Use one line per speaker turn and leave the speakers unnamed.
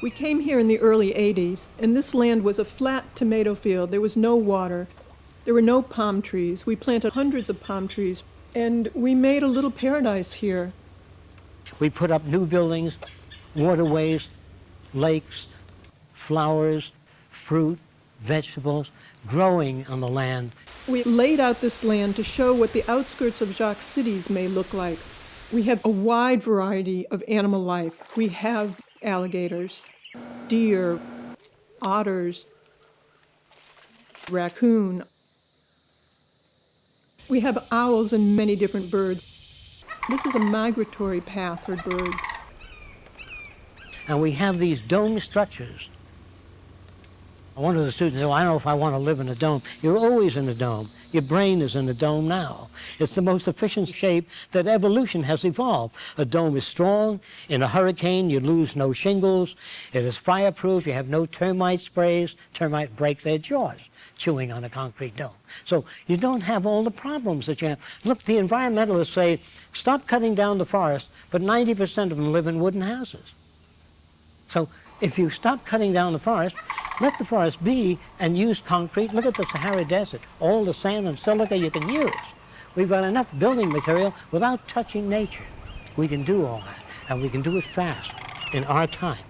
We came here in the early 80s, and this land was a flat tomato field. There was no water. There were no palm trees. We planted hundreds of palm trees, and we made a little paradise here.
We put up new buildings, waterways, lakes, flowers, fruit, vegetables, growing on the land.
We laid out this land to show what the outskirts of Jacques cities may look like. We have a wide variety of animal life. We have alligators, deer, otters, raccoon. We have owls and many different birds. This is a migratory path for birds.
And we have these dome structures. One of the students said, well, I don't know if I want to live in a dome. You're always in a dome. Your brain is in a dome now. It's the most efficient shape that evolution has evolved. A dome is strong. In a hurricane, you lose no shingles. It is fireproof. You have no termite sprays. Termites break their jaws chewing on a concrete dome. So you don't have all the problems that you have. Look, the environmentalists say, stop cutting down the forest, but 90% of them live in wooden houses. So if you stop cutting down the forest, let the forest be and use concrete. Look at the Sahara Desert, all the sand and silica you can use. We've got enough building material without touching nature. We can do all that, and we can do it fast in our time.